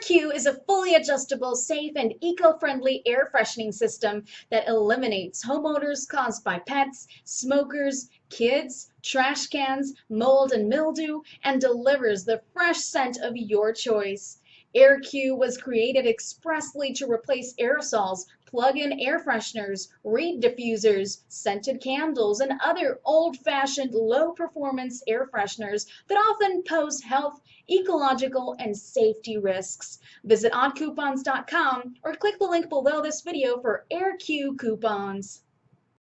AirQ is a fully adjustable, safe, and eco-friendly air freshening system that eliminates home odors caused by pets, smokers, kids, trash cans, mold and mildew, and delivers the fresh scent of your choice. AirQ was created expressly to replace aerosols, plug-in air fresheners, reed diffusers, scented candles, and other old-fashioned low-performance air fresheners that often pose health, ecological, and safety risks. Visit oddcoupons.com or click the link below this video for AirQ coupons.